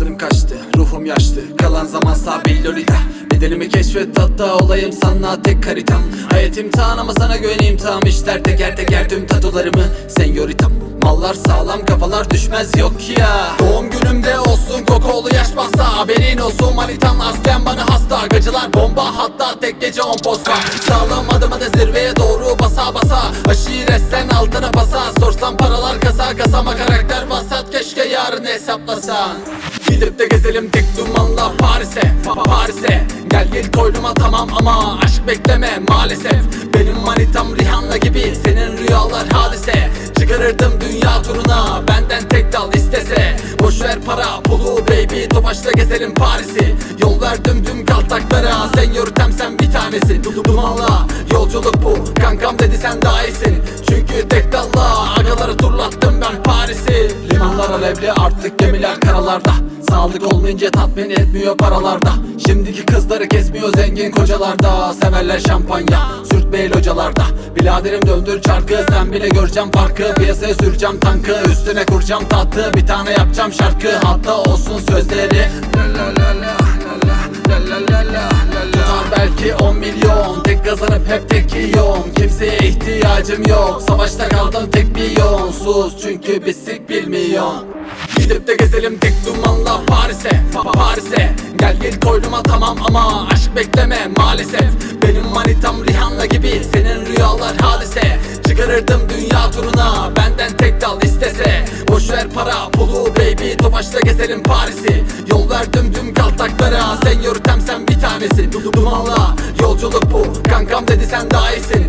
kaçtı Ruhum yaşlı. Kalan zaman sabil lolita. Bedenimi keşfet hatta olayım sana tek haritam. Hayat imtihan ama sana güveneyim tam işler teker teker tüm tatularımı. Senyoritam Mallar sağlam kafalar düşmez yok ya. Doğum günümde olsun kokolu yaş bassa Haberin olsun. Manitam aslen bana hasta Gacılar bomba hatta tek gece on posta. Sağlam adım hadi Sorsam paralar kasa kasama karakter vasat Keşke yarın hesaplasan. Gidip de gezelim tek dumanla Paris'e Pa- Paris'e. Gel gel koynuma tamam ama aşk bekleme maalesef. Benim manitam Rihanna gibi senin rüyalar hadise. Çıkarırdım dünya turuna benden tek dal istese. Boş ver para pulu baby Tofaşla gezelim Paris'i. Yol verdim tüm kaltaklara Sen yürütem sen bir tanesi. Du- Dumanla yolculuk bu. Kankam dedi sen daha iyisin. Çünkü tek dalla Agaları turlattım ben Paris'i. Limanlar alevli artık gemiler karalarda. Sağlık olmayınca tatmin etmiyor paralarda. Şimdiki kızları kesmiyor zengin kocalarda. Severler şampanya sürtmeyi localarda. Biladerim döndür çarkı sen bile göreceğim farkı. Piyasaya süreceğim tankı üstüne kuracağım tahtı Bir tane yapacağım şarkı. Hatta olsun sözleri. La la la la la la la la la belki 10 milyon. Tek kazanıp hep tek yiyorum. Kimseye ihtiyacım yok. Savaşta kaldım tek bir yon Sus çünkü bisik bilmiyon Gidip de gezelim tek dumanla Paris'e. Pa- Paris'e. Gel gel koynuma tamam ama aşk bekleme maalesef. Benim manitam Rihanna gibi senin rüyalar hadise. Çıkarırdım dünya turuna benden tek dal istese. Boş ver para pulu baby Tofaşla gezelim Paris'i. Yol verdim tüm kaltaklara. Sen yürütem sen bir tanesi. Du- Dumanla yolculuk bu. Kankam dedi sen daha iyisin